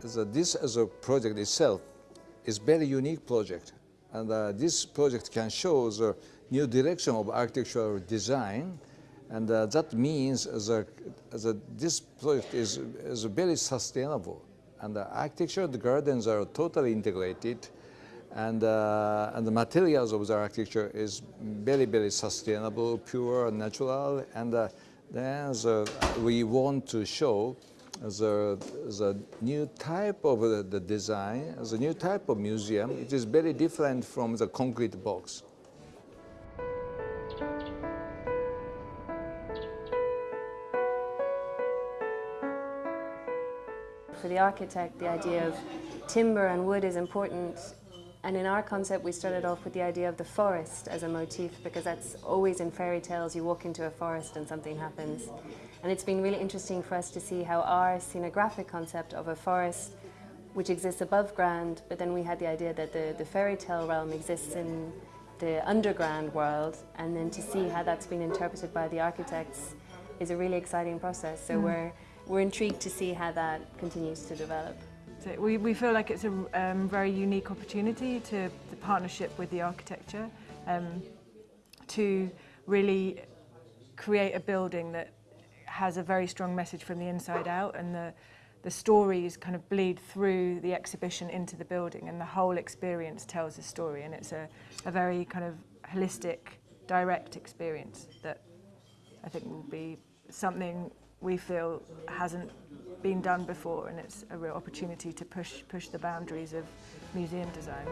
the, this as a project itself is very unique project. And uh, this project can show the new direction of architectural design. And uh, that means that, that this project is, is very sustainable. And the architecture, the gardens are totally integrated. And, uh, and the materials of the architecture is very, very sustainable, pure, natural. And uh, then the, we want to show the, a new type of the, the design, the new type of museum. It is very different from the concrete box. For the architect, the idea of timber and wood is important. And in our concept, we started off with the idea of the forest as a motif because that's always in fairy tales. You walk into a forest and something happens. And it's been really interesting for us to see how our scenographic concept of a forest which exists above ground, but then we had the idea that the, the fairy tale realm exists in the underground world, and then to see how that's been interpreted by the architects is a really exciting process. So mm. we're, we're intrigued to see how that continues to develop. So we, we feel like it's a um, very unique opportunity to the partnership with the architecture um, to really create a building that has a very strong message from the inside out and the, the stories kind of bleed through the exhibition into the building and the whole experience tells a story. And it's a, a very kind of holistic, direct experience that I think will be something we feel hasn't been done before and it's a real opportunity to push push the boundaries of museum design.